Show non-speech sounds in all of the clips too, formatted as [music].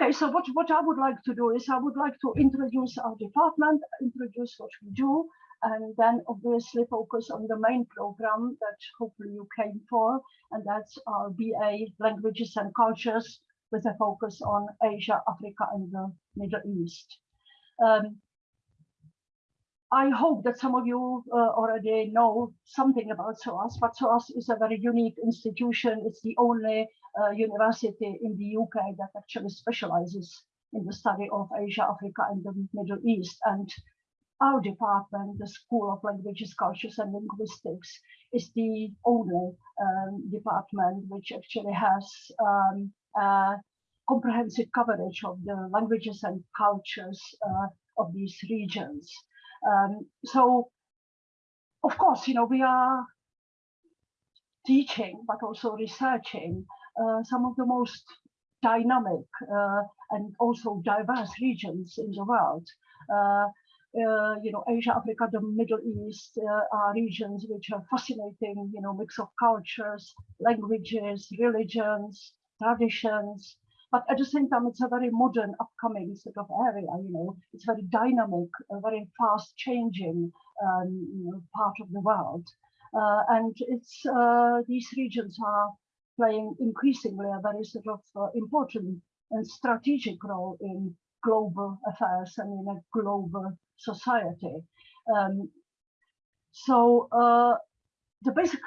Okay, so what, what I would like to do is I would like to introduce our department, introduce what we do, and then obviously focus on the main program that hopefully you came for, and that's our BA Languages and Cultures with a focus on Asia, Africa, and the Middle East. Um, I hope that some of you uh, already know something about SOAS, but SOAS is a very unique institution. It's the only uh, university in the UK that actually specializes in the study of Asia, Africa, and the Middle East. And our department, the School of Languages, Cultures and Linguistics, is the only um, department which actually has um, comprehensive coverage of the languages and cultures uh, of these regions. Um, so, of course, you know, we are teaching, but also researching uh, some of the most dynamic uh, and also diverse regions in the world. Uh, uh, you know, Asia, Africa, the Middle East uh, are regions which are fascinating, you know, mix of cultures, languages, religions, traditions, but at the same time, it's a very modern, upcoming sort of area. You know, it's very dynamic, a very fast changing um, part of the world, uh, and it's uh, these regions are playing increasingly a very sort of uh, important and strategic role in global affairs and in a global society. Um, so uh, the basic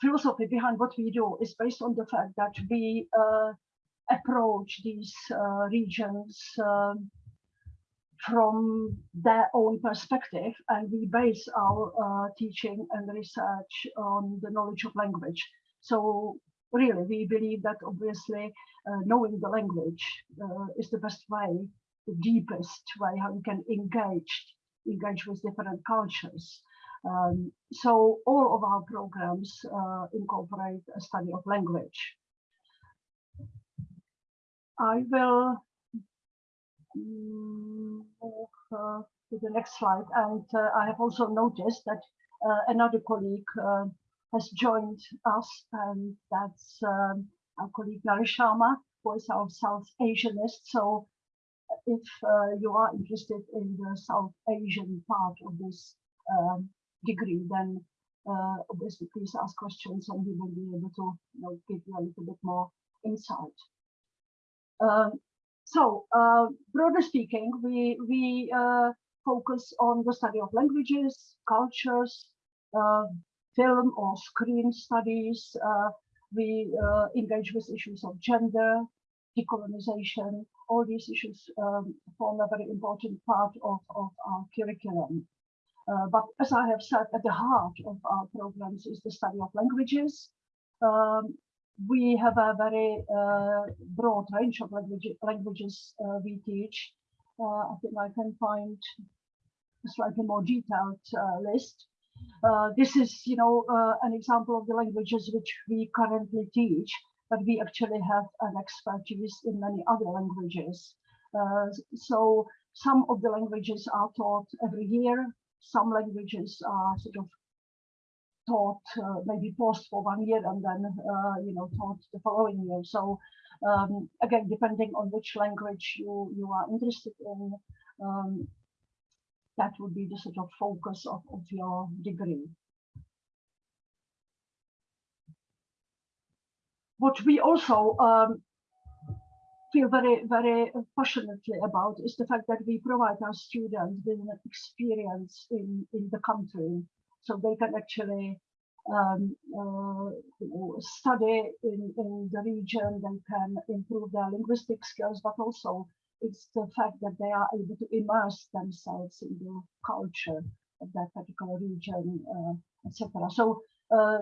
philosophy behind what we do is based on the fact that we uh, approach these uh, regions um, from their own perspective and we base our uh, teaching and research on the knowledge of language. So really we believe that obviously uh, knowing the language uh, is the best way, the deepest way how you can engage, engage with different cultures. Um, so all of our programs uh, incorporate a study of language. I will move uh, to the next slide. And uh, I have also noticed that uh, another colleague uh, has joined us, and that's um, our colleague Naresh Sharma, who is our South Asianist. So if uh, you are interested in the South Asian part of this um, degree, then uh, obviously please ask questions and we will be able to you know, give you a little bit more insight. Um, so, uh, broadly speaking, we, we uh, focus on the study of languages, cultures, uh, film or screen studies. Uh, we uh, engage with issues of gender, decolonization. All these issues um, form a very important part of, of our curriculum. Uh, but as I have said, at the heart of our programs is the study of languages. Um, we have a very uh, broad range of language, languages uh, we teach. Uh, I think I can find a slightly more detailed list. This is, you know, an example of the languages which we currently teach, but we actually have an expertise in many other languages. so some of the languages are taught every year. Some languages are sort of taught uh, maybe post for one year and then uh, you know taught the following year. So um, again depending on which language you you are interested in um, that would be the sort of focus of, of your degree. What we also um, feel very very passionately about is the fact that we provide our students with an experience in in the country so they can actually um, uh, study in, in the region, they can improve their linguistic skills, but also it's the fact that they are able to immerse themselves in the culture of that particular region, uh, etc. So uh,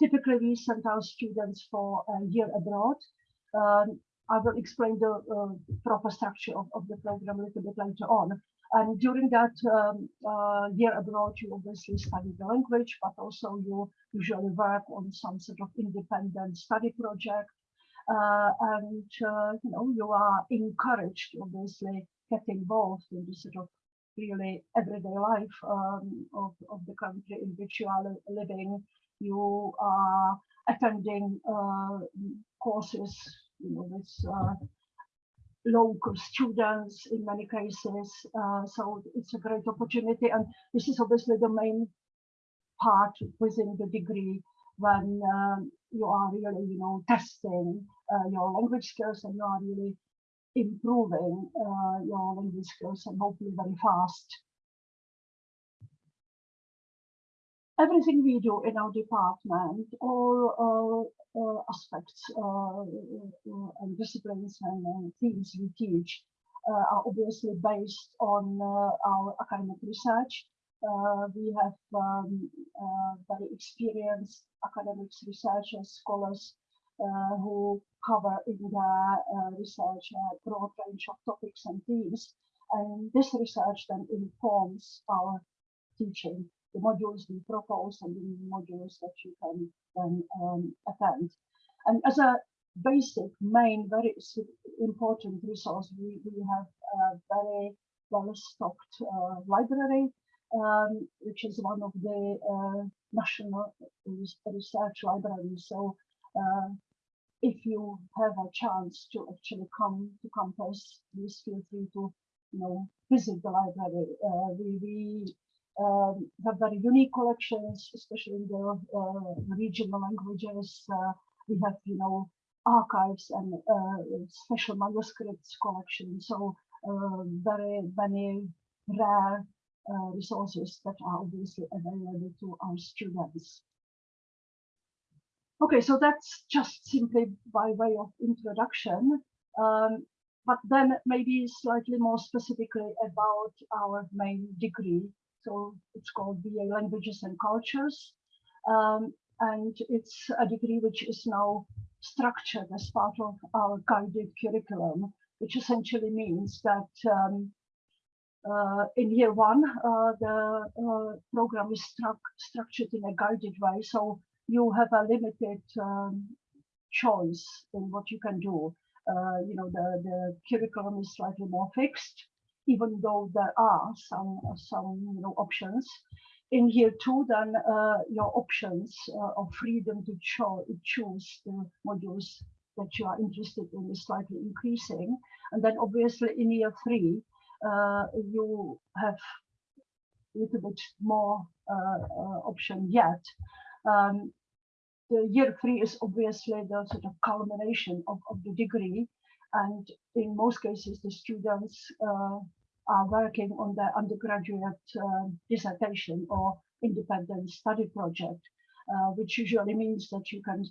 typically we send our students for a year abroad. Um, I will explain the uh, proper structure of, of the program a little bit later on. And during that um, uh, year abroad, you obviously study the language, but also you usually work on some sort of independent study project. Uh, and uh, you know you are encouraged to obviously get involved in the sort of really everyday life um, of, of the country in which you are living. You are attending uh, courses, you know, with uh, local students in many cases. Uh, so it's a great opportunity. And this is obviously the main part within the degree when um, you are really, you know, testing uh, your language skills and you are really improving uh, your language skills and hopefully very fast. Everything we do in our department, all uh, aspects uh, uh, and disciplines and themes we teach are obviously based on our academic research. we have um, very experienced academics, researchers, scholars uh, who cover in their uh, research a broad range of topics and themes. And this research then informs our teaching, the modules we propose and the modules that you can then um, attend. And as a basic, main, very important resource, we, we have a very well-stocked uh, library, um, which is one of the uh, national research libraries. So uh, if you have a chance to actually come to campus, please feel free to you know visit the library. Uh, we we um, have very unique collections, especially in the uh, regional languages. Uh, we have you know archives and uh, special manuscripts collection. So uh, very many rare resources that are obviously available to our students. Okay, so that's just simply by way of introduction. Um, but then maybe slightly more specifically about our main degree. So it's called BA Languages and Cultures. Um, and it's a degree which is now structured as part of our guided curriculum, which essentially means that um, uh, in year one, uh, the uh, program is stru structured in a guided way. So you have a limited um, choice in what you can do. Uh, you know, the, the curriculum is slightly more fixed, even though there are some, some you know, options. In year two, then uh, your options uh, of freedom to cho choose the modules that you are interested in is slightly increasing. And then obviously in year three, uh, you have a little bit more option yet. Um, the year three is obviously the sort of culmination of, of the degree. And in most cases, the students uh, are working on their undergraduate uh, dissertation or independent study project, uh, which usually means that you can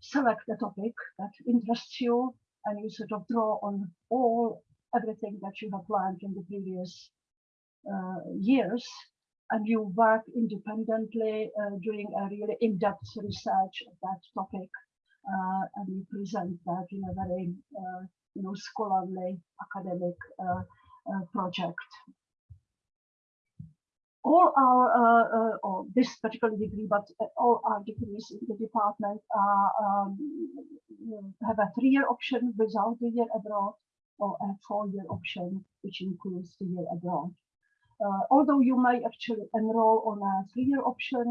select a topic that interests you and you sort of draw on all everything that you have learned in the previous uh, years and you work independently uh, doing a really in-depth research of that topic uh, and you present that in a very uh, you know scholarly academic project all our or this particular degree but all our degrees in the department um, have a three-year option without the year abroad or a four-year option which includes the year abroad. Uh, although you may actually enroll on a three-year option,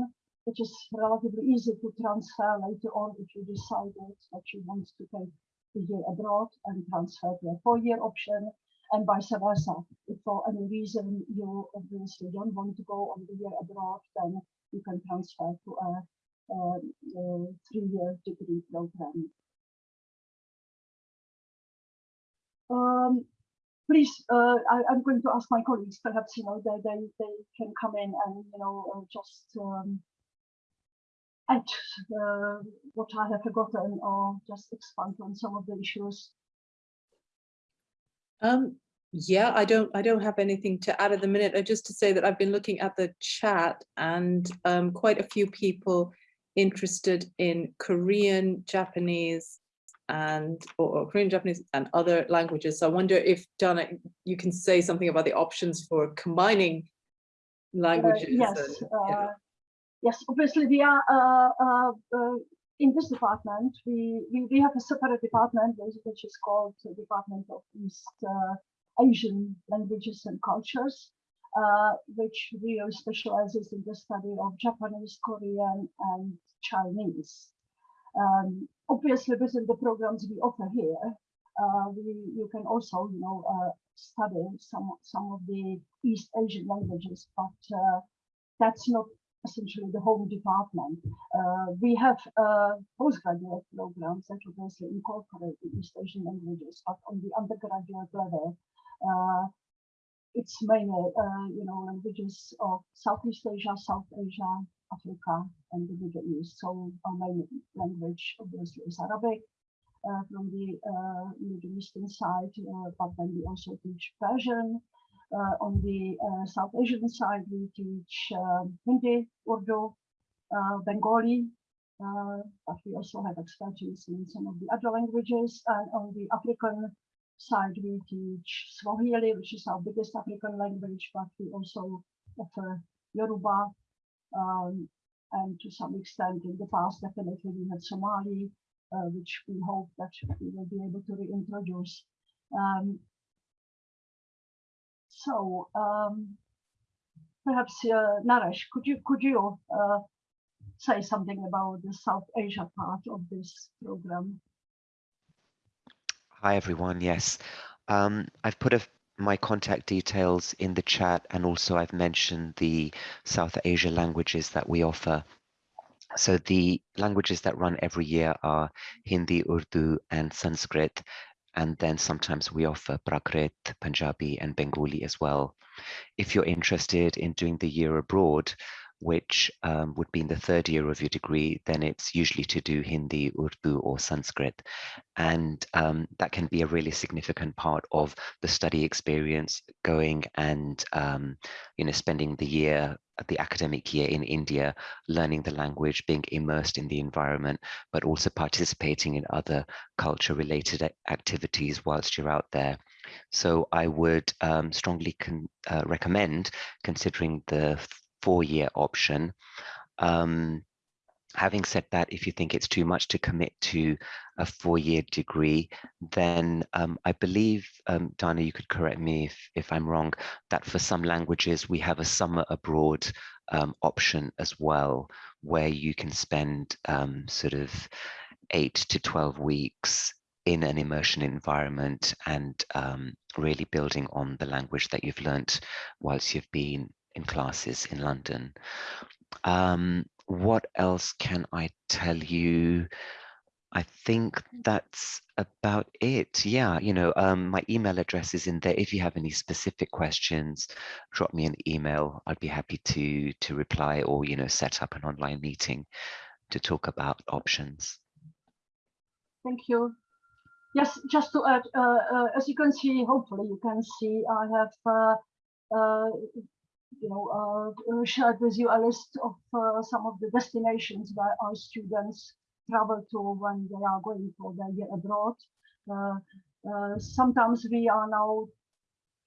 which is relatively easy to transfer later on if you decided that you want to take the year abroad and transfer to a four-year option and vice versa. If for any reason you obviously don't want to go on the year abroad, then you can transfer to a, a, a three-year degree program. Um, please, uh, I, am going to ask my colleagues, perhaps, you know, they, they, they can come in and, you know, uh, just um, add uh, what I have forgotten or just expand on some of the issues. Um, yeah, I don't I don't have anything to add at the minute. Uh, just to say that I've been looking at the chat and um, quite a few people interested in Korean, Japanese, and or, or, Korean, Japanese and other languages. So I wonder if Dana, you can say something about the options for combining languages. Uh, yes, and, uh, yes. Obviously, we are uh, uh, uh, in this department. We, we we have a separate department which is called the Department of East Asian Languages and Cultures. which really specializes in the study of Japanese, Korean, and Chinese. Um, obviously, within the programs we offer here, uh, we, you can also, you know, uh, study some some of the East Asian languages, but uh, that's not essentially the home department. Uh, we have uh, postgraduate programs that obviously incorporate the East Asian languages, but on the undergraduate level, uh, it's mainly, uh, you know, languages of Southeast Asia, South Asia, Africa, and the Middle East. So our main language obviously is Arabic uh, from the uh, Middle Eastern side, but then we also teach Persian. Uh, on the uh, South Asian side, we teach um, Hindi, Urdu, uh, Bengali, but we also have expertise in some of the other languages. And on the African side, we teach Swahili, which is our biggest African language, but we also offer Yoruba, um, and to some extent in the past, definitely we had Somali, uh, which we hope that we will be able to reintroduce. Um, so um, perhaps uh, Naresh, could you could you uh, say something about the South Asia part of this program? Hi everyone. Yes, um, I've put a, my contact details in the chat, and also I've mentioned the South Asia languages that we offer. So the languages that run every year are Hindi, Urdu, and Sanskrit. And then sometimes we offer Prakrit, Punjabi, and Bengali as well. If you're interested in doing the year abroad, which um, would be in the third year of your degree, then it's usually to do Hindi, Urdu, or Sanskrit. And um, that can be a really significant part of the study experience going and, um, you know, spending the year, the academic year in India, learning the language, being immersed in the environment, but also participating in other culture related activities whilst you're out there. So I would um, strongly uh, recommend considering the four-year option. Um, having said that, if you think it's too much to commit to a four-year degree, then um, I believe, um, Dana, you could correct me if, if I'm wrong, that for some languages we have a summer abroad um, option as well, where you can spend um, sort of eight to 12 weeks in an immersion environment and um, really building on the language that you've learnt whilst you've been in classes in London. Um, what else can I tell you? I think that's about it. Yeah, you know, um, my email address is in there. If you have any specific questions, drop me an email. I'd be happy to to reply or you know set up an online meeting to talk about options. Thank you. Yes, just to add, uh, uh, as you can see, hopefully you can see, I have uh, uh you know, uh, uh, shared with you a list of uh, some of the destinations where our students travel to when they are going for their year abroad. sometimes we are now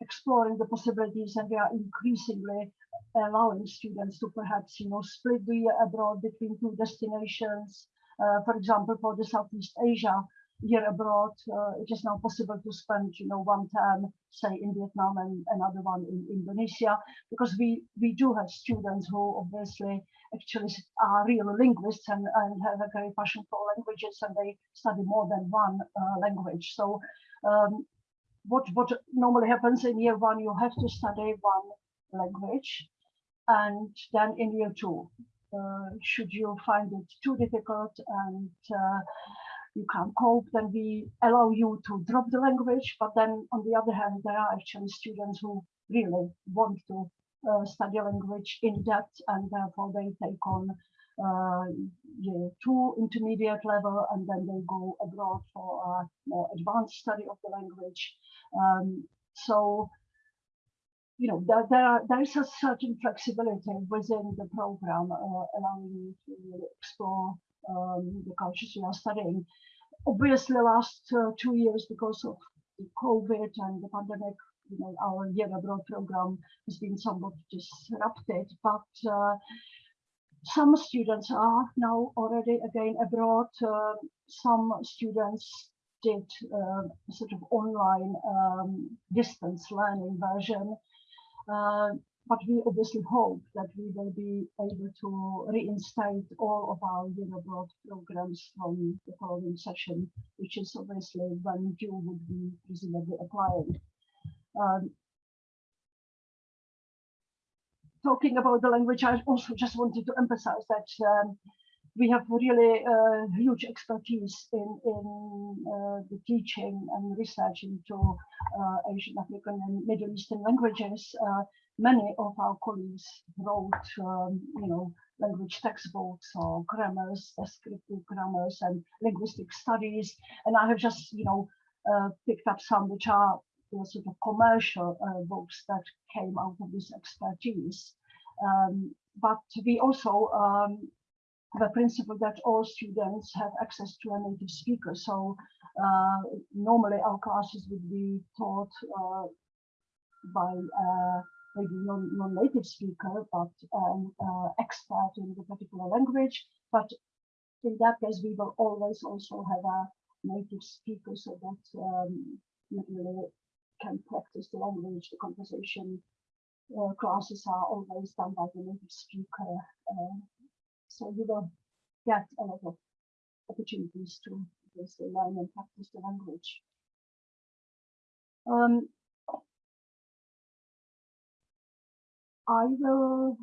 exploring the possibilities and we are increasingly allowing students to perhaps, you know, split the year abroad between two destinations. Uh, for example, for the Southeast Asia, year abroad, uh, it is now possible to spend, you know, one term, say in Vietnam and another one in Indonesia, because we, we do have students who obviously actually are real linguists and, and have a very passion for languages and they study more than one uh, language. So um, what, what normally happens in year one, you have to study one language and then in year two, uh, should you find it too difficult and uh, you can't cope, then we allow you to drop the language. But then on the other hand, there are actually students who really want to uh, study language in depth and therefore they take on uh, year two intermediate level and then they go abroad for a more advanced study of the language. Um, so, you know, there, there, are, there is a certain flexibility within the program uh, allowing you to explore um, the cultures you are studying. Obviously, last uh, two years, because of the COVID and the pandemic, you know, our year abroad program has been somewhat disrupted, but uh, some students are now already again abroad. Uh, some students did uh, sort of online um, distance learning version. Uh, but we obviously hope that we will be able to reinstate all of our year abroad programs from the following session, which is obviously when you would be presumably applying. Um, talking about the language, I also just wanted to emphasize that um, we have really uh, huge expertise in, in uh, the teaching and research into uh, Asian, African and Middle Eastern languages. Many of our colleagues wrote, um, you know, language textbooks or grammars, descriptive grammars and linguistic studies. And I have just, you know, uh, picked up some which are sort of commercial uh, books that came out of this expertise. Um, but we also um, have a principle that all students have access to a native speaker. So uh, normally our classes would be taught uh, by uh, maybe non, non-native speaker, but um, expert in the particular language. But in that case, we will always also have a native speaker so that um, you really can practice the language, the conversation. Uh, classes are always done by the native speaker. Uh, so you will get a lot of opportunities to learn and practice the language. Um, I will.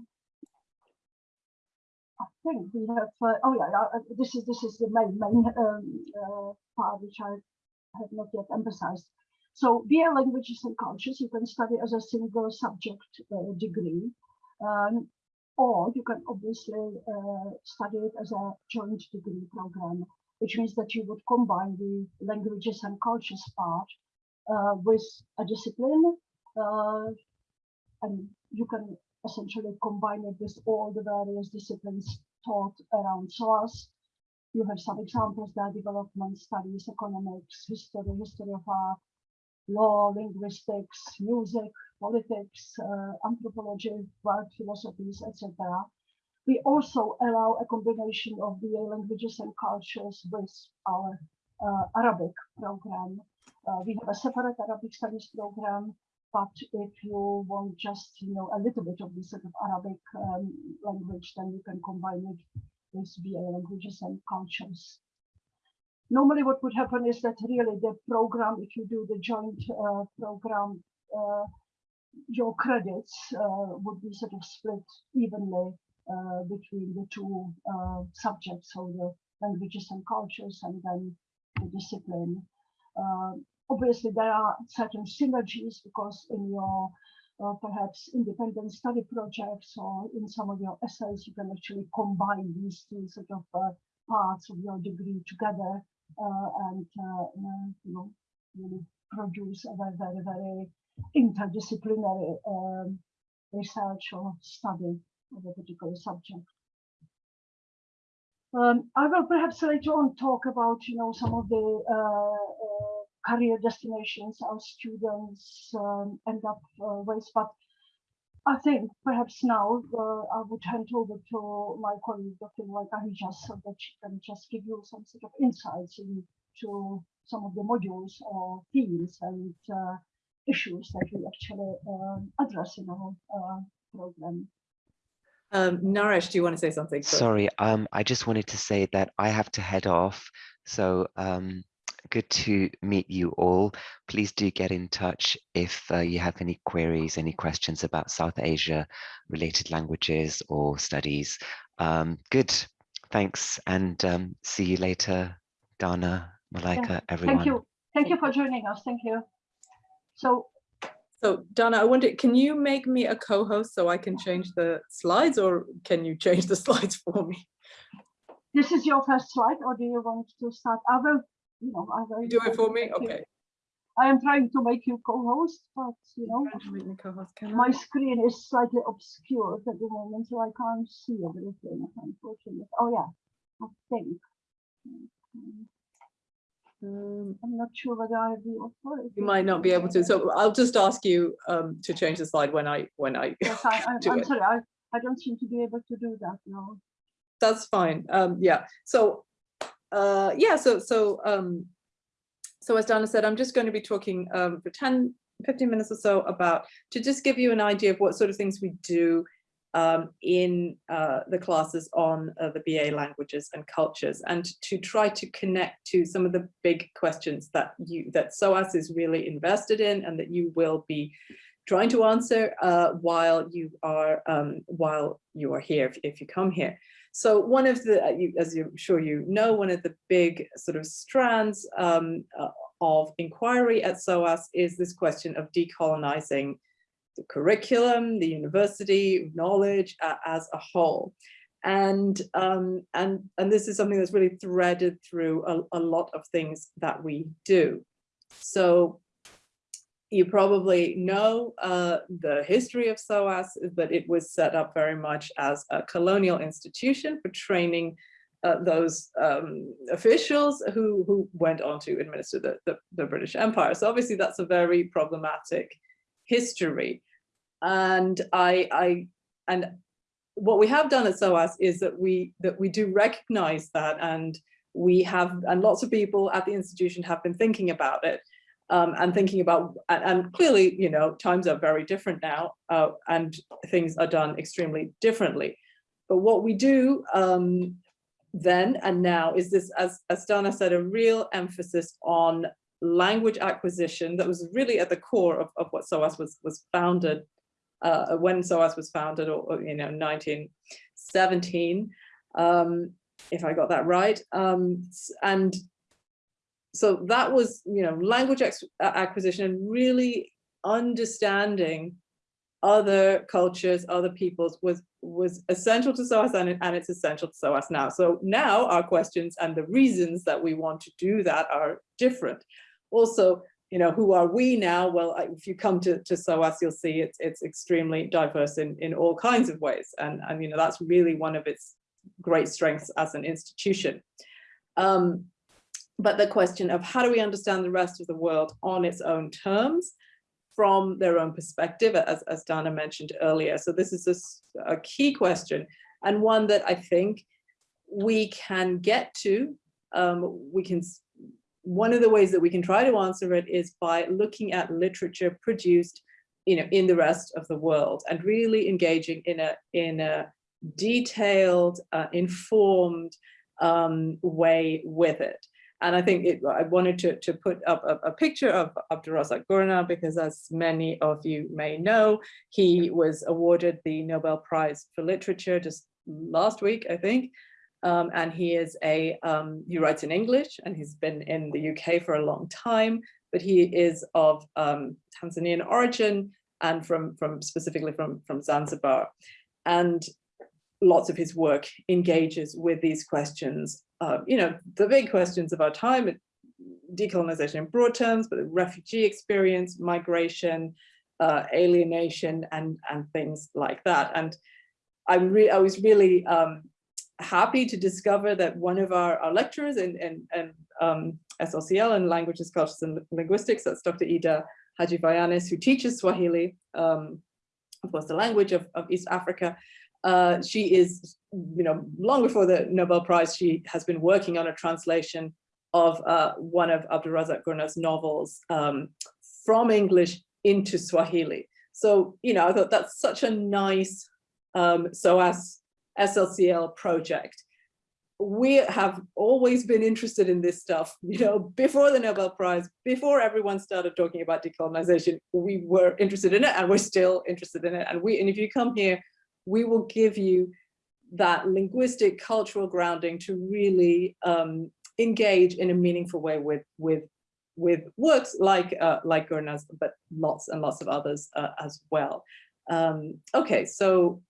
I think we have. Uh, oh yeah, uh, this is this is the main main um, uh, part which I have not yet emphasized. So BA languages and cultures you can study as a single subject uh, degree, um, or you can obviously uh, study it as a joint degree program, which means that you would combine the languages and cultures part uh, with a discipline and you can essentially combine it with all the various disciplines taught around SOAS. You have some examples there, development studies, economics, history, history of art, law, linguistics, music, politics, uh, anthropology, world philosophies, etc. We also allow a combination of the languages and cultures with our uh, Arabic program. Uh, we have a separate Arabic studies program but if you want just, you know, a little bit of the sort of Arabic um, language, then you can combine it with BA languages and cultures. Normally what would happen is that really the program, if you do the joint uh, program, uh, your credits uh, would be sort of split evenly uh, between the two uh, subjects, so the languages and cultures and then the discipline. Uh, obviously there are certain synergies because in your uh, perhaps independent study projects or in some of your essays, you can actually combine these two sort of uh, parts of your degree together uh, and uh, uh, you know really produce a very very very interdisciplinary um, research or study of a particular subject. Um, I will perhaps later on talk about you know some of the uh, career destinations our students um, end up uh, with. But I think perhaps now uh, I would hand over to my colleague, Dr. Waikahija, so that she can just give you some sort of insights into some of the modules or themes and uh, issues that we actually um, address in our uh, program. Um, Naresh, do you want to say something? Sorry, um, I just wanted to say that I have to head off. So um, good to meet you all. Please do get in touch if uh, you have any queries, any questions about South Asia related languages or studies. Um, good, thanks, and um, see you later, Dana, Malaika, yeah. everyone. Thank you. Thank you for joining us. Thank you. So, so Dana, I wonder, can you make me a co-host so I can change the slides or can you change the [laughs] slides for me? This is your first slide or do you want to start? I will you know, I very do it for me. Okay. I am trying to make you co-host, but you know, my screen is slightly obscured at the moment, so I can't see everything. Unfortunately, oh yeah, I think. Um, I'm not sure whether I have the authority. You might not be able to, so I'll just ask you um, to change the slide when I when I. Yes, I, I, [laughs] am sorry, I, I don't seem to be able to do that now. That's fine. Um, yeah. So uh, yeah, so so um, so as Dana said, I'm just going to be talking um, for 10 15 minutes or so about, to just give you an idea of what sort of things we do um, in uh, the classes on uh, the BA languages and cultures and to try to connect to some of the big questions that you that SOAS is really invested in and that you will be trying to answer uh, while you are um, while you are here if, if, you come here. So one of the, uh, as I'm sure you know, one of the big sort of strands um, uh, of inquiry at SOAS is this question of decolonizing the curriculum, the university, knowledge uh, as a whole. And, um, and, and this is something that's really threaded through a, a lot of things that we do. So you probably know uh, the history of SOAS, but it was set up very much as a colonial institution for training uh, those um, officials who, who went on to administer the, the, the, British Empire. So obviously that's a very problematic history. And I, I, and what we have done at SOAS is that we that we do recognize that and we have and lots of people at the institution have been thinking about it um, and thinking about and, and, clearly you know times are very different now uh, and things are done extremely differently but what we do um, then and now is this as, as Dana said a real emphasis on language acquisition that was really at the core of, of what SOAS was was founded uh, when SOAS was founded, or, you know, 1917, um, if I got that right. Um, and so that was, you know, language acquisition and really understanding other cultures, other peoples was was essential to SOAS and, and it's essential to SOAS now. So now our questions and the reasons that we want to do that are different. Also, you know, who are we now? Well, if you come to, to SOAS, you'll see it's, it's extremely diverse in, in all kinds of ways. And, and, you know, that's really one of its great strengths as an institution. Um, but the question of how do we understand the rest of the world on its own terms from their own perspective, as, as Dana mentioned earlier. So this is a, a key question and one that I think we can get to, um, we can one of the ways that we can try to answer it is by looking at literature produced you know, in the rest of the world and really engaging in a, in a detailed, uh, informed um, way with it. And I think it, I wanted to, to put up a, a picture of Abdulrazak Gurnah because as many of you may know, he was awarded the Nobel Prize for Literature just last week, I think, um, and he is a, um, he writes in English and he's been in the UK for a long time, but he is of um, Tanzanian origin and from, from specifically from, from Zanzibar. And lots of his work engages with these questions, uh, you know, the big questions of our time, decolonization in broad terms, but the refugee experience, migration, uh, alienation, and, and things like that. And I'm re I was really um, happy to discover that one of our, our lecturers in, in, in um, SLCL in Languages, Cultures and Linguistics, that's Dr. Ida Haji who teaches Swahili, um, of course, the language of, of East Africa. Uh, she is, you know, long before the Nobel Prize, she has been working on a translation of uh, one of Abdulrazak Gurnah's novels um, from English into Swahili. So, you know, I thought that's such a nice um, SOAS SLCL project. We have always been interested in this stuff, [laughs] you know, before the Nobel Prize, before everyone started talking about decolonization, we were interested in it and we're still interested in it. And we, and if you come here, we will give you that linguistic cultural grounding to really um, engage in a meaningful way with, with, with works like, uh, like Gurnah's, but lots and lots of others uh, as well. Um, okay, so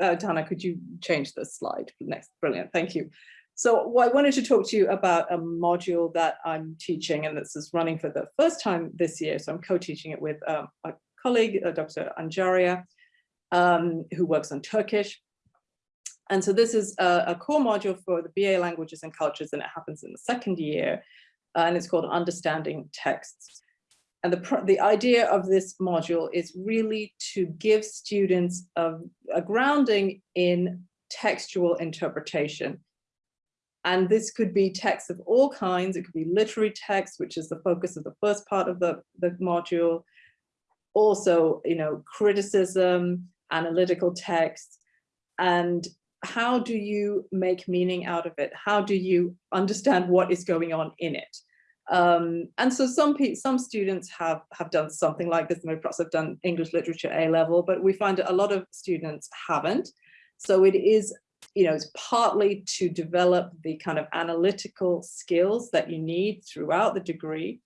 uh, Dana, could you change the slide next? Brilliant, thank you. So well, I wanted to talk to you about a module that I'm teaching and this is running for the first time this year. So I'm co-teaching it with um, a colleague, uh, Dr. Anjaria, um, who works on Turkish. And so this is a, a, core module for the BA languages and cultures and it happens in the second year uh, and it's called Understanding Texts. And the, the idea of this module is really to give students a, a grounding in textual interpretation. And this could be texts of all kinds. It could be literary texts, which is the focus of the first part of the, the module. also, you know, criticism, analytical text, and how do you make meaning out of it? How do you understand what is going on in it? Um, and so some some students have have done something like this. Maybe perhaps have done English literature A level, but we find that a lot of students haven't. So it is, you know, it's partly to develop the kind of analytical skills that you need throughout the degree,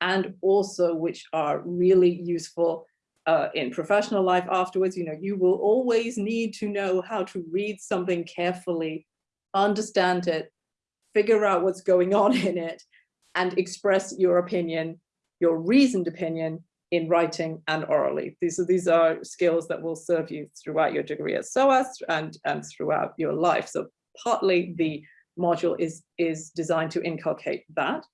and also which are really useful uh, in professional life afterwards. You know, you will always need to know how to read something carefully, understand it, figure out what's going on [laughs] in it, and express your opinion, your reasoned opinion in writing and orally. These are, these are skills that will serve you throughout your degree at SOAS and, and throughout your life. So partly the module is, is designed to inculcate that.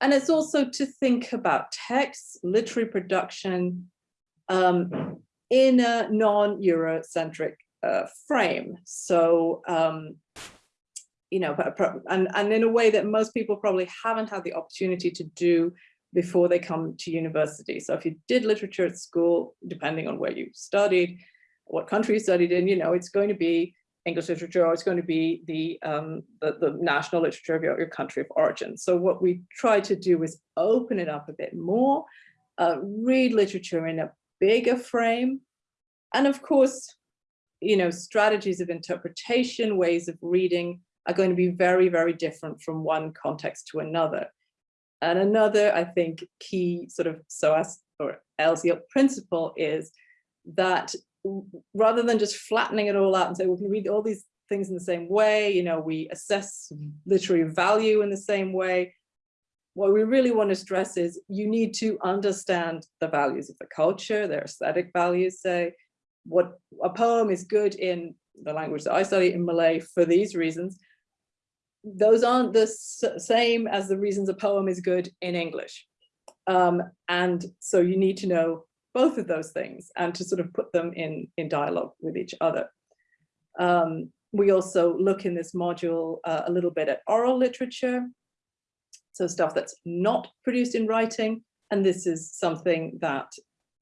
And it's also to think about texts, literary production um, in a non-Eurocentric uh, frame. So um, you know, and, and in a way that most people probably haven't had the opportunity to do before they come to university. So if you did literature at school, depending on where you studied, what country you studied in, you know, it's going to be English literature or it's going to be the, um, the, the, national literature of your, your country of origin. So what we try to do is open it up a bit more, uh, read literature in a bigger frame, and of course, you know, strategies of interpretation, ways of reading are going to be very, very different from one context to another. And another, I think, key sort of SOAS or LCL principle is that rather than just flattening it all out and say, we can read all these things in the same way, you know, we assess mm-hmm. literary value in the same way. What we really want to stress is you need to understand the values of the culture, their aesthetic values, say, what a poem is good in the language that I study in Malay for these reasons, those aren't the same as the reasons a poem is good in English. Um, and so you need to know both of those things and to sort of put them in, in dialogue with each other. Um, we also look in this module uh, a little bit at oral literature, so stuff that's not produced in writing. And this is something that,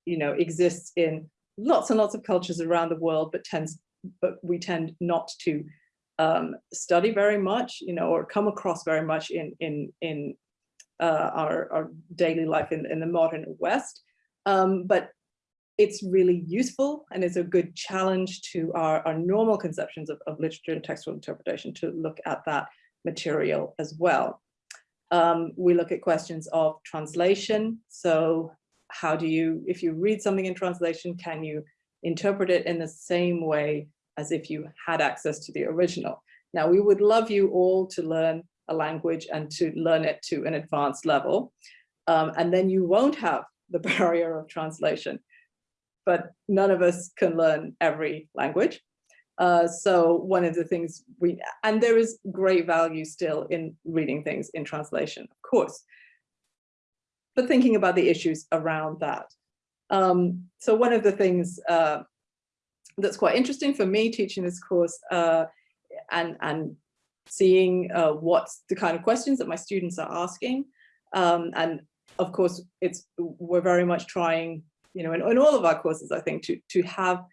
you know, exists in lots and lots of cultures around the world, but tends, but we tend not to um, study very much, you know, or come across very much in in in uh, our, our daily life in, in the modern West. Um, but it's really useful and it's a good challenge to our, our normal conceptions of, of literature and textual interpretation to look at that material as well. Um, we look at questions of translation. So how do you, if you read something in translation, can you interpret it in the same way as if you had access to the original. Now, we would love you all to learn a language and to learn it to an advanced level. Um, and then you won't have the [laughs] barrier of translation. But none of us can learn every language. Uh, so one of the things we, and there is great value still in reading things in translation, of course, but thinking about the issues around that. Um, so one of the things uh, that's quite interesting for me teaching this course uh, and, and seeing uh, the kind of questions that my students are asking. Um, and of course, it's we're very much trying, you know, in, in all of our courses, I think, to, to have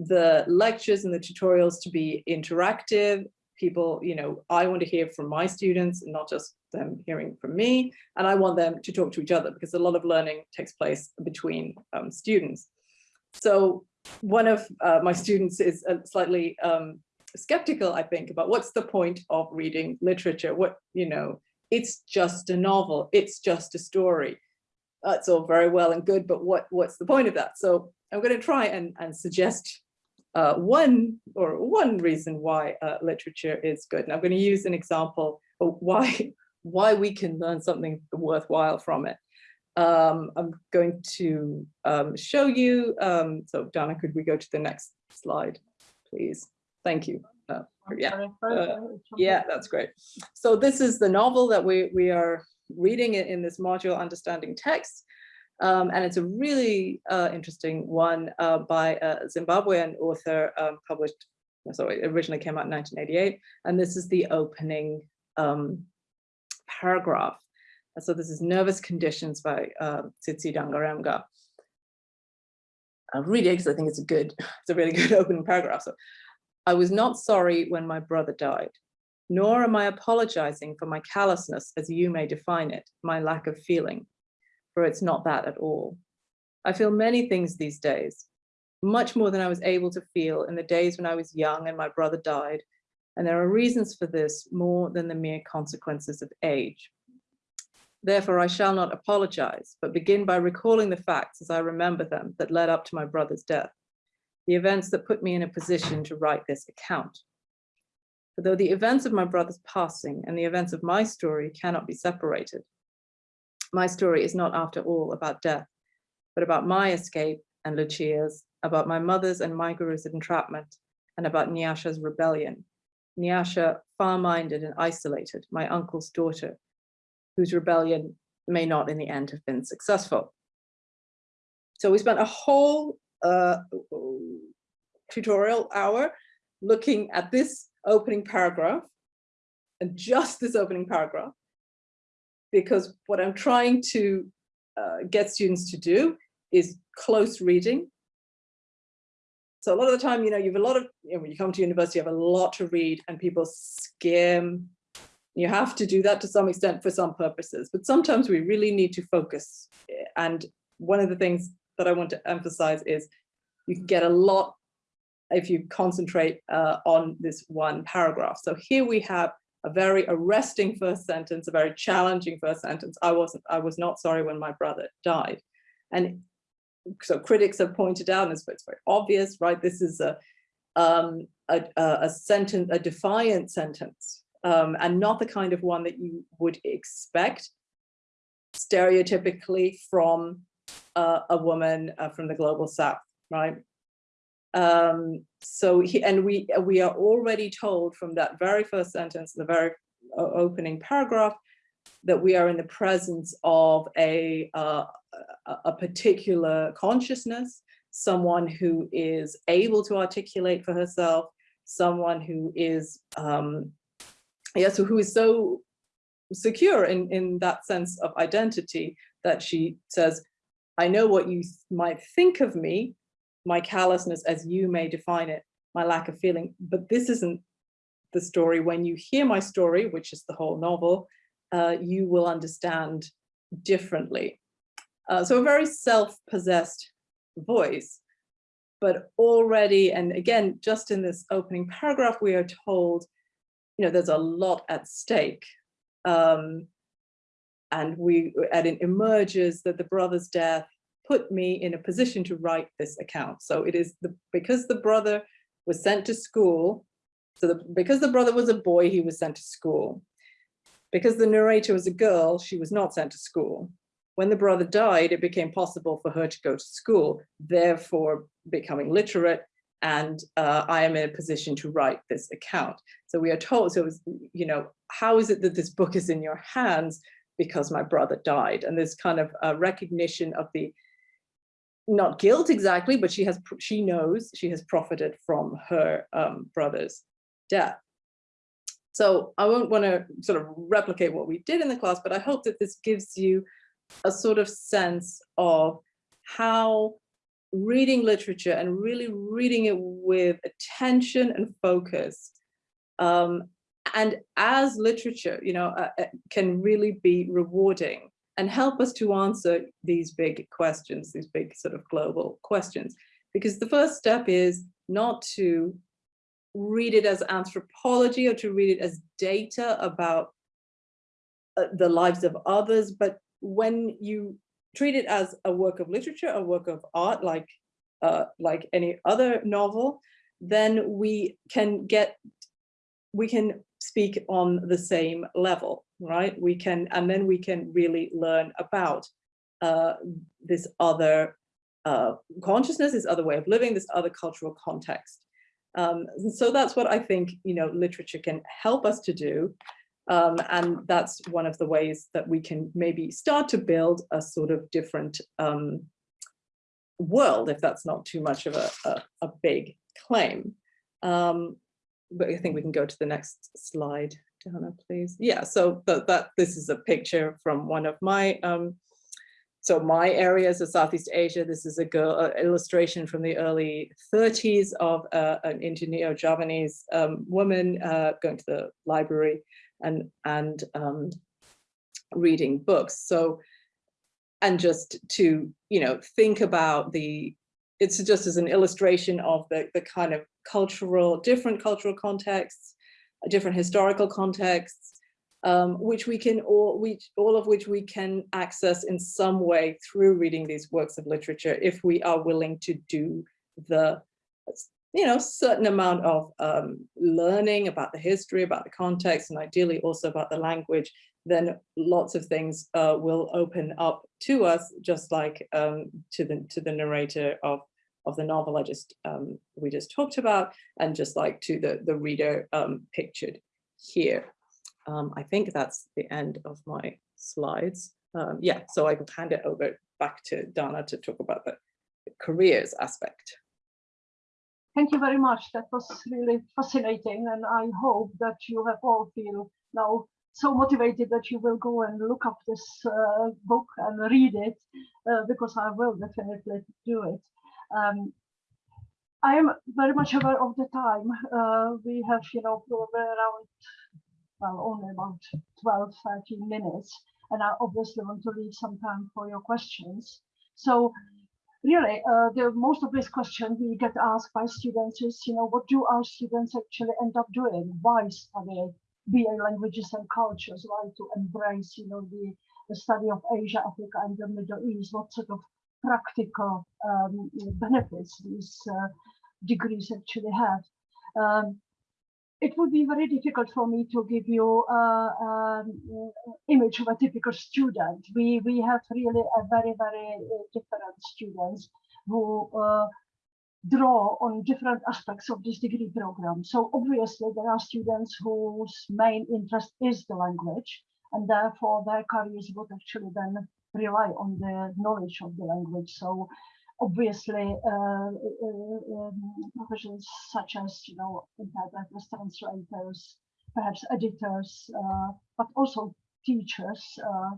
the lectures and the tutorials to be interactive. People, you know, I want to hear from my students and not just them hearing from me. And I want them to talk to each other because a lot of learning takes place between um, students. So one of uh, my students is uh, slightly um, skeptical, I think, about what's the point of reading literature? What, you know, it's just a novel, it's just a story. That's all very well and good, but what, what's the point of that? So I'm going to try and, and suggest uh, one or one reason why uh, literature is good. And I'm going to use an example of why, [laughs] why we can learn something worthwhile from it. Um, I'm going to um, show you. Um, so Dana, could we go to the next slide, please? Thank you. Uh, yeah, uh, yeah, that's great. So this is the novel that we, we are reading in this module, Understanding Text. Um, and it's a really uh, interesting one uh, by a Zimbabwean author um, published, sorry, originally came out in 1988. And this is the opening um, paragraph. So this is Nervous Conditions by uh, Tsitsi Dangarembga. I'll read it because I think it's a good, [laughs] it's a really [laughs] good opening paragraph. So I was not sorry when my brother died, nor am I apologizing for my callousness as you may define it, my lack of feeling, for it's not that at all. I feel many things these days, much more than I was able to feel in the days when I was young and my brother died. And there are reasons for this more than the mere consequences of age. Therefore, I shall not apologize, but begin by recalling the facts as I remember them that led up to my brother's death, the events that put me in a position to write this account. For though the events of my brother's passing and the events of my story cannot be separated, my story is not after all about death, but about my escape and Lucia's, about my mother's and Maiguru's entrapment, and about Nyasha's rebellion. Nyasha, far-minded and isolated, my uncle's daughter, whose rebellion may not in the end have been successful. So we spent a whole uh, tutorial hour looking at this opening paragraph and just this opening paragraph, because what I'm trying to uh, get students to do is close reading. So a lot of the time, you know, you have a lot of, you know, when you come to university, you have a lot to read and people skim you have to do that to some extent for some purposes, but sometimes we really need to focus. And one of the things that I want to emphasize is you can get a lot if you concentrate uh, on this one paragraph. So here we have a very arresting first sentence, a very challenging first sentence. I wasn't, I was not sorry when my brother died. And so critics have pointed out, it's very obvious, right? This is a, um, a, a sentence, a defiant sentence um, and not the kind of one that you would expect stereotypically from uh, a woman uh, from the global south, right? Um, so, he, and we, we are already told from that very first sentence, the very uh, opening paragraph, that we are in the presence of a, uh, a particular consciousness, someone who is able to articulate for herself, someone who is um, yeah, so who is so secure in, in that sense of identity that she says, I know what you might think of me, my callousness as you may define it, my lack of feeling, but this isn't the story. When you hear my story, which is the whole novel, uh, you will understand differently. Uh, so a very self-possessed voice, but already, and again, just in this opening paragraph, we are told you know, there's a lot at stake. Um, and we, and it emerges that the brother's death put me in a position to write this account. So it is the, because the brother was sent to school, so the, because the brother was a boy, he was sent to school. Because the narrator was a girl, she was not sent to school. When the brother died, it became possible for her to go to school, therefore becoming literate and uh, I am in a position to write this account. So we are told, so was, you know, how is it that this book is in your hands? Because my brother died. And this kind of uh, recognition of the, not guilt exactly, but she has, she knows she has profited from her um, brother's death. So I won't want to sort of replicate what we did in the class, but I hope that this gives you a sort of sense of how reading literature and really reading it with attention and focus. Um, and as literature, you know, uh, uh, can really be rewarding and help us to answer these big questions, these big sort of global questions. Because the first step is not to read it as anthropology or to read it as data about uh, the lives of others, but when you treat it as a work of literature, a work of art, like, uh, like any other novel, then we can get, we can speak on the same level, right? We can, and then we can really learn about uh, this other uh, consciousness, this other way of living, this other cultural context. Um, so that's what I think, you know, literature can help us to do. Um, and that's one of the ways that we can maybe start to build a sort of different um, world, if that's not too much of a, a, a big claim. Um, but I think we can go to the next slide, Dana, please. Yeah, so that, this is a picture from one of my um, so my areas of Southeast Asia, this is a girl uh, illustration from the early 30s of uh, an Indoneo-Javanese um, woman uh, going to the library and, and um, reading books. So, and just to, you know, think about the, it's just as an illustration of the, the kind of cultural, different cultural contexts, different historical contexts, um, which we can all, which, all of which we can access in some way through reading these works of literature if we are willing to do the, you know, certain amount of um, learning about the history, about the context, and ideally also about the language, then lots of things uh, will open up to us, just like um, to the to the narrator of of the novel I just um, we just talked about, and just like to the the reader um, pictured here. Um, I think that's the end of my slides. Um, yeah, so I can hand it over back to Dana to talk about the, the careers aspect. Thank you very much. That was really fascinating. And I hope that you have all feel now so motivated that you will go and look up this uh, book and read it, uh, because I will definitely do it. Um, I am very much aware of the time. Uh, we have, you know, probably around well, only about 12, 13 minutes. And I obviously want to leave some time for your questions. So really, uh, the most of these questions we get asked by students is, you know, what do our students actually end up doing? Why study BA languages and cultures? Why to embrace, you know, the, the study of Asia, Africa, and the Middle East? What sort of practical um, benefits these uh, degrees actually have? Um, it would be very difficult for me to give you an um, image of a typical student. We, we have really a very, very uh, different students who uh, draw on different aspects of this degree program. So obviously there are students whose main interest is the language and therefore their careers would actually then rely on the knowledge of the language. So obviously uh, uh, um, professions such as you know interpreters, translators, perhaps editors, uh, but also teachers. Uh,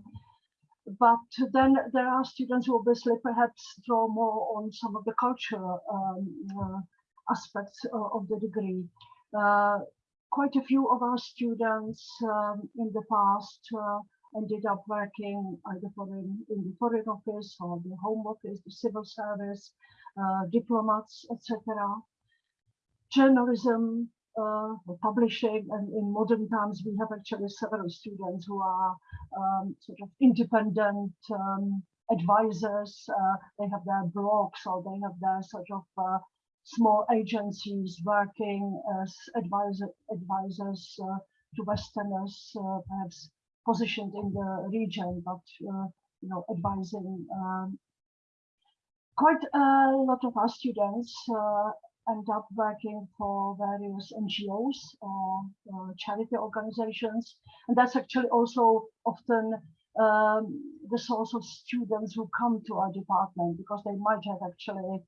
but then there are students who obviously perhaps draw more on some of the cultural um, uh, aspects of the degree. quite a few of our students um, in the past ended up working either for in, in the foreign office or the home office, the civil service, uh, diplomats, etc. Journalism, uh, publishing, and in modern times we have actually several students who are um, sort of independent um, advisors. Uh, they have their blogs or they have their sort of uh, small agencies working as advisor, advisors uh, to Westerners, uh, perhaps positioned in the region, but uh, you know, advising um, quite a lot of our students uh, end up working for various NGOs or uh, charity organizations. And that's actually also often um, the source of students who come to our department because they might have actually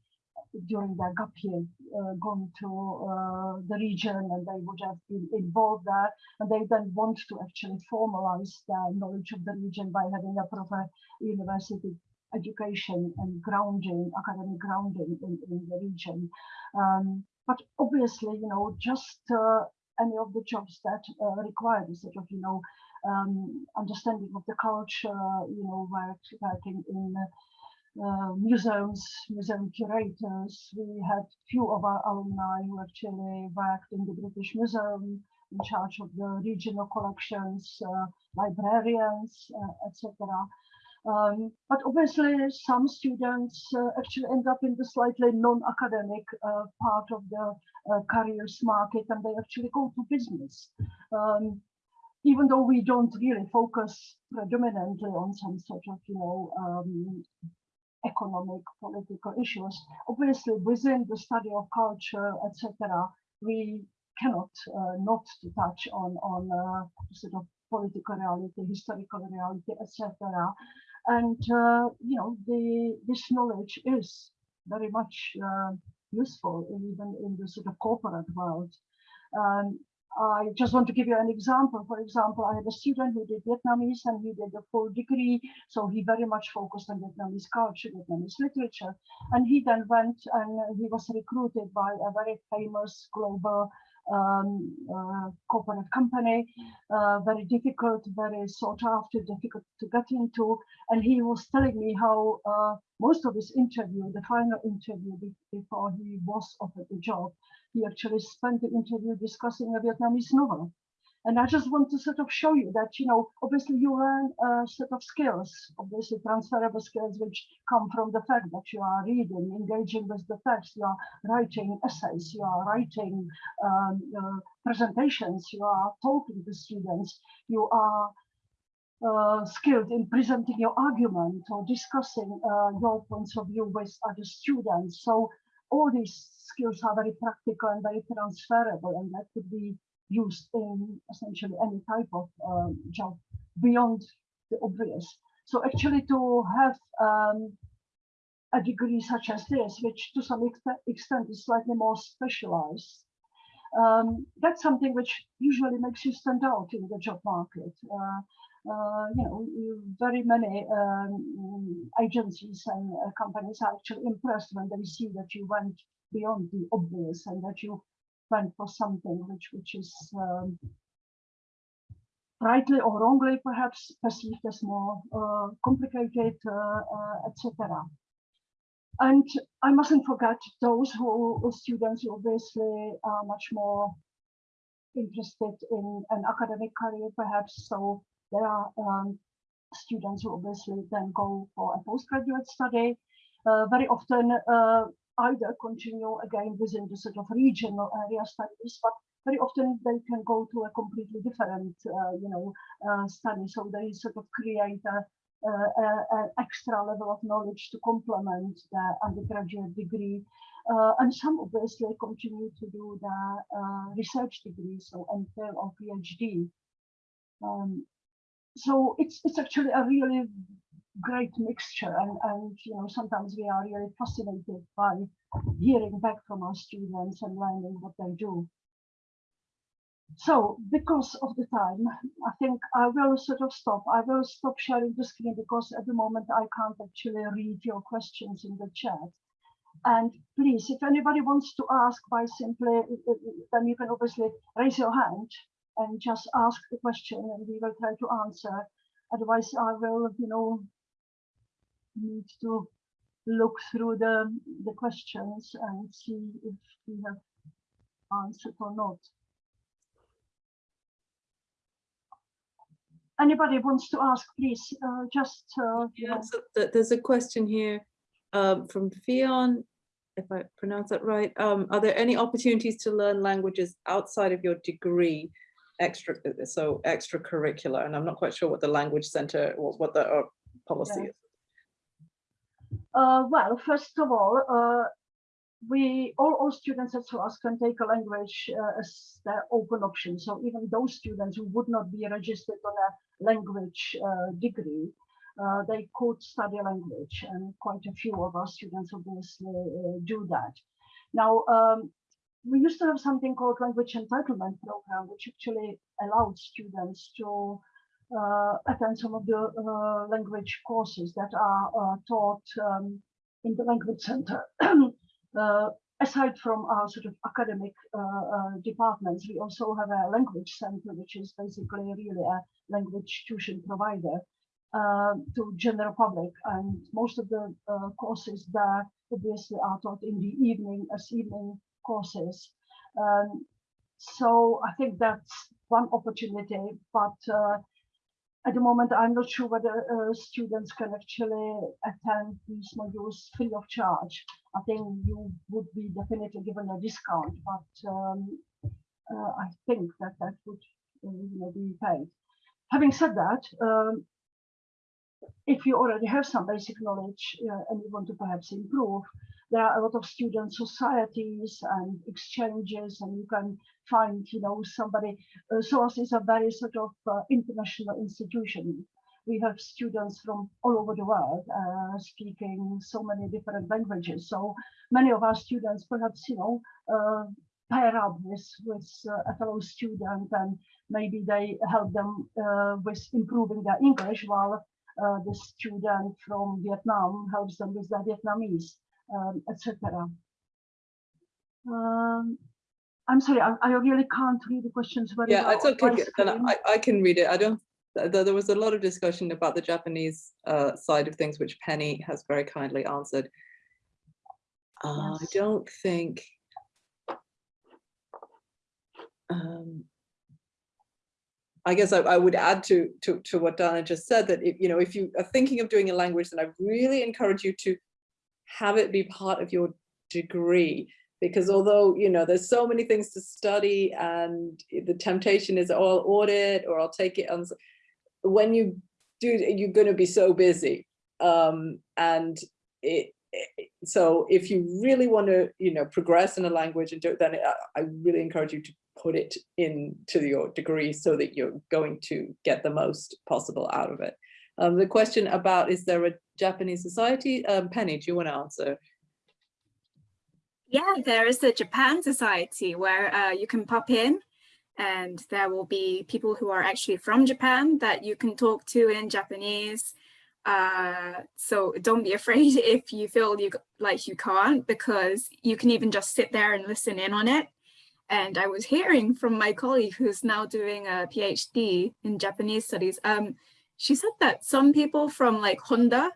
during their gap year uh, gone to uh, the region and they would have been involved there and they then want to actually formalize their knowledge of the region by having a proper university education and grounding, academic grounding in, in the region. Um, but obviously, you know, just uh, any of the jobs that uh, require this sort of, you know, um, understanding of the culture, you know, work, working in uh, museums, museum curators. We had few of our alumni who actually worked in the British Museum in charge of the regional collections, uh, librarians, uh, etc. Um, but obviously, some students uh, actually end up in the slightly non-academic uh, part of the careers market, and they actually go to business. Um, even though we don't really focus predominantly on some sort of, you know, um, economic, political issues. Obviously, within the study of culture, etc., we cannot uh, not to touch on on uh, sort of political reality, historical reality, etc. And uh, you know, the this knowledge is very much uh, useful even in the sort of corporate world. Um, I just want to give you an example. For example, I had a student who did Vietnamese and he did a full degree. So he very much focused on Vietnamese culture, Vietnamese literature. And he then went and he was recruited by a very famous global um, uh, corporate company, uh, very difficult, very sought after, difficult to get into. And he was telling me how uh, most of his interview, the final interview before he was offered the job, he actually spent the interview discussing a Vietnamese novel. And I just want to sort of show you that, you know, obviously you learn a set of skills, obviously transferable skills, which come from the fact that you are reading, engaging with the text, you are writing essays, you are writing um, uh, presentations, you are talking to students, you are uh, skilled in presenting your argument or discussing uh, your points of view with other students. So all these skills are very practical and very transferable and that could be used in essentially any type of um, job beyond the obvious. So actually to have um, a degree such as this, which to some extent is slightly more specialized, um, that's something which usually makes you stand out in the job market. Uh, you know, very many um, agencies and uh, companies are actually impressed when they see that you went beyond the obvious and that you went for something which which is um, rightly or wrongly perhaps perceived as more uh, complicated, uh, uh, etc. And I mustn't forget those who students who obviously are much more interested in an academic career, perhaps. So there are um, students who obviously then go for a postgraduate study. Uh, very often uh, either continue again within the sort of regional area studies, but very often they can go to a completely different, uh, you know, uh, study. So they sort of create an extra level of knowledge to complement the undergraduate degree. Uh, and some obviously continue to do the uh, research degree, so MPhil or PhD. Um, so it's it's actually a really great mixture and, and you know sometimes we are really fascinated by hearing back from our students and learning what they do. So because of the time i think i will sort of stop. I will stop sharing the screen because at the moment i can't actually read your questions in the chat. And please if anybody wants to ask by simply uh, uh, uh, then you can obviously raise your hand and just ask the question and we will try to answer otherwise i will you know need to look through the, the questions and see if we have answered or not. Anybody wants to ask, please, uh, just. Uh, yeah, so th there's a question here um, from Fion, if I pronounce that right. Um, are there any opportunities to learn languages outside of your degree? Extra so extracurricular and i'm not quite sure what the language center what, what the uh, policy yeah. is uh, well, first of all, uh, we all, all students at SOAS can take a language uh, as their open option. So even those students who would not be registered on a language uh, degree, uh, they could study language, and quite a few of our students obviously uh, do that. Now, um, we used to have something called language entitlement program, which actually allowed students to uh, attend some of the uh, language courses that are uh, taught um, in the language center. [clears throat] aside from our sort of academic departments, we also have a language center, which is basically really a language tuition provider uh, to general public and most of the uh, courses there obviously are taught in the evening as evening courses um, so I think that's one opportunity but uh, at the moment, I'm not sure whether uh, students can actually attend these modules free of charge. I think you would be definitely given a discount, but um, uh, I think that that would uh, be paid. Having said that, um, if you already have some basic knowledge uh, and you want to perhaps improve, there are a lot of student societies and exchanges and you can find you know somebody uh, is a very sort of uh, international institution. We have students from all over the world uh, speaking so many different languages. So many of our students perhaps you know uh, pair up with with uh, a fellow student and maybe they help them uh, with improving their English while the student from Vietnam helps them with their Vietnamese, um, etc. Um, I'm sorry, I, I really can't read the questions very Yeah, well. it's okay. I, I can read it. I don't, th- th- there was a lot of discussion about the Japanese uh, side of things, which Penny has very kindly answered. Uh, I don't think. um, I guess I, I would add to, to, to what Dana just said, that if, you know, if you are thinking of doing a language, then I really encourage you to have it be part of your degree. Because although, you know, there's so many things to study and the temptation is, oh, I'll audit or I'll take it on. When you do, you're going to be so busy. Um, and it, it- so if you really want to, you know, progress in a language and do it, then I, I really encourage you to put it into your degree so that you're going to get the most possible out of it. Um, the question about, is there a Japanese society? Um, Penny, do you want to answer? Yeah, there is the Japan Society where uh, you can pop in and there will be people who are actually from Japan that you can talk to in Japanese. Uh, so don't be afraid [laughs] if you feel you like you can't because you can even just sit there and listen in on it. And I was hearing from my colleague who's now doing a PhD in Japanese studies. Um, she said that some people from like Honda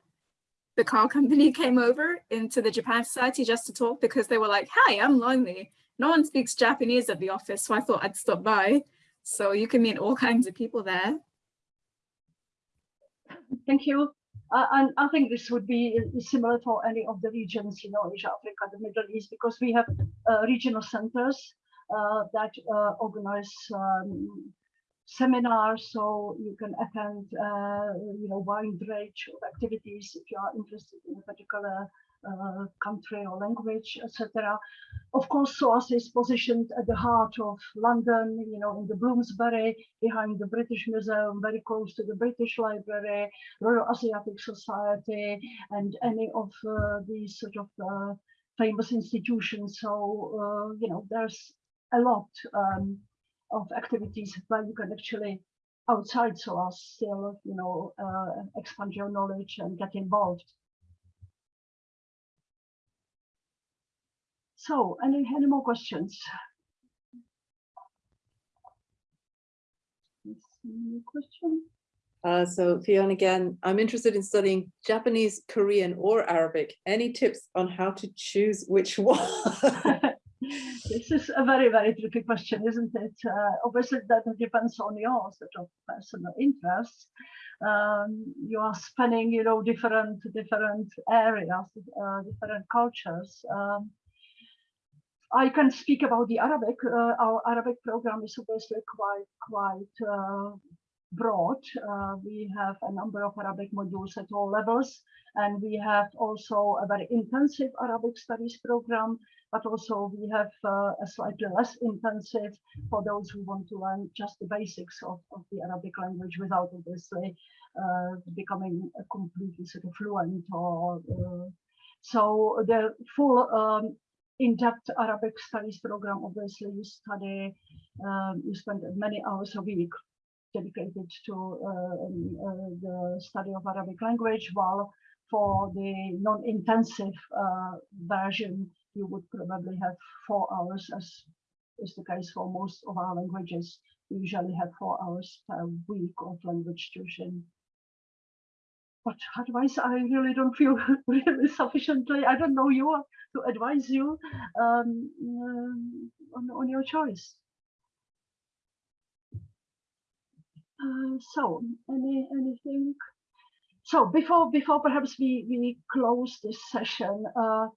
the car company [laughs] came over into the Japan Society just to talk because they were like, hi, I'm lonely. No one speaks Japanese at the office, so I thought I'd stop by. So you can meet all kinds of people there. Thank you. Uh, and I think this would be similar for any of the regions, you know, Asia, Africa, the Middle East, because we have uh, regional centers uh, that uh, organize um, seminars, so you can attend, uh, you know, wide range of activities if you are interested in a particular uh, country or language, etc. Of course, SOAS is positioned at the heart of London, you know, in the Bloomsbury, behind the British Museum, very close to the British Library, Royal Asiatic Society, and any of uh, these sort of uh, famous institutions. So, uh, you know, there's a lot um, of activities where you can actually, outside SOAS, still, you know, uh, expand your knowledge and get involved. So, any, any more questions? Any question? Uh, so Fiona, again, I'm interested in studying Japanese, Korean or Arabic. Any tips on how to choose which [laughs] one? [laughs] This is a very, very tricky question, isn't it? Uh, obviously, that depends on your sort of personal interests. Um, you are spanning, you know, different different areas, uh, different cultures. Um, I can speak about the Arabic. Uh, our Arabic program is obviously quite quite uh, broad. Uh, we have a number of Arabic modules at all levels, and we have also a very intensive Arabic studies program but also we have uh, a slightly less intensive for those who want to learn just the basics of, of the Arabic language without obviously uh, becoming completely sort of fluent or uh, so the full um, in-depth Arabic studies program obviously you study um, you spend many hours a week dedicated to uh, uh, the study of Arabic language while for the non-intensive uh, version you would probably have four hours as is the case for most of our languages. We usually have four hours per week of language tuition. But otherwise, I really don't feel [laughs] really sufficiently, I don't know you to advise you um, um, on, on your choice. Uh, so, any anything? So before before perhaps we we close this session, uh,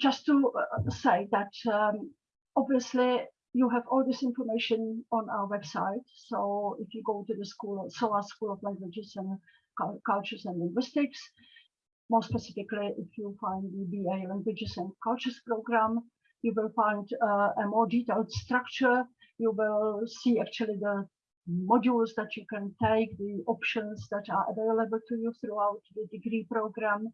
just to uh, say that um, obviously you have all this information on our website. So if you go to the school, SOA School of Languages and Cultures and Linguistics, more specifically, if you find the BA Languages and Cultures program, you will find uh, a more detailed structure. You will see actually the modules that you can take, the options that are available to you throughout the degree program.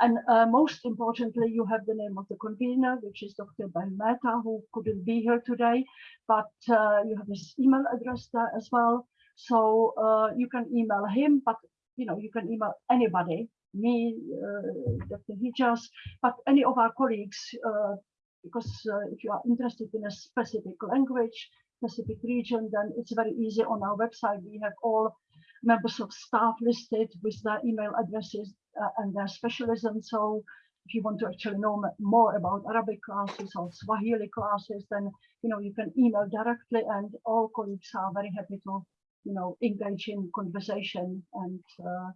And uh, most importantly, you have the name of the convener, which is Dr. Ben Mehta, who couldn't be here today, but uh, you have his email address there as well. So uh, you can email him, but you know you can email anybody, me, uh, Dr. Hijjas, but any of our colleagues, uh, because uh, if you are interested in a specific language, specific region, then it's very easy on our website. We have all members of staff listed with their email addresses uh, and their specialism. So if you want to actually know more about Arabic classes or Swahili classes, then you know you can email directly, and all colleagues are very happy to you know engage in conversation and uh,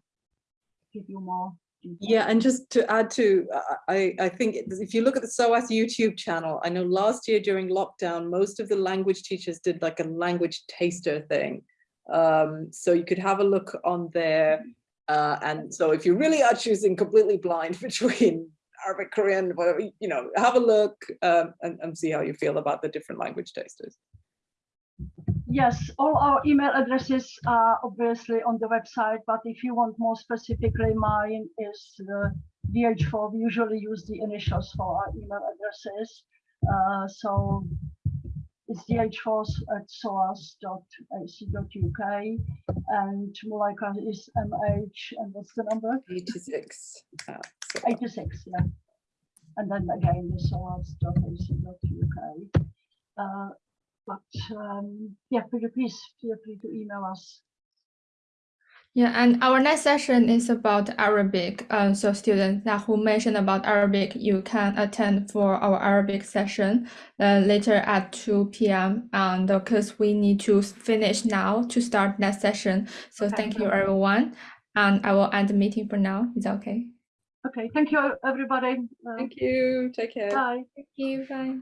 give you more. Yeah, and just to add to, uh, I, I think if you look at the SOAS YouTube channel, I know last year during lockdown, most of the language teachers did like a language taster thing. Um, so you could have a look on there. Uh, and so if you really are choosing completely blind [laughs] between Arabic, Korean, whatever, you know, have a look um, and, and see how you feel about the different language tasters. Yes, all our email addresses are obviously on the website, but if you want more specifically, mine is the DH4. We usually use the initials for our email addresses. Uh, so it's dh4 at soas.ac.uk and Mulaika is mh and what's the number? 86. Uh, 86, yeah. And then again, the soas.ac.uk. Uh, but um, yeah, could you please feel free to email us Yeah, and our next session is about Arabic. Um, so students that who mentioned about Arabic, you can attend for our Arabic session uh, later at 2 p.m. And because we need to finish now to start next session. So Okay. thank you everyone. And I will end the meeting for now. Is that okay? Okay, thank you, everybody. Uh, Thank you. Take care. Bye. Thank you. Bye.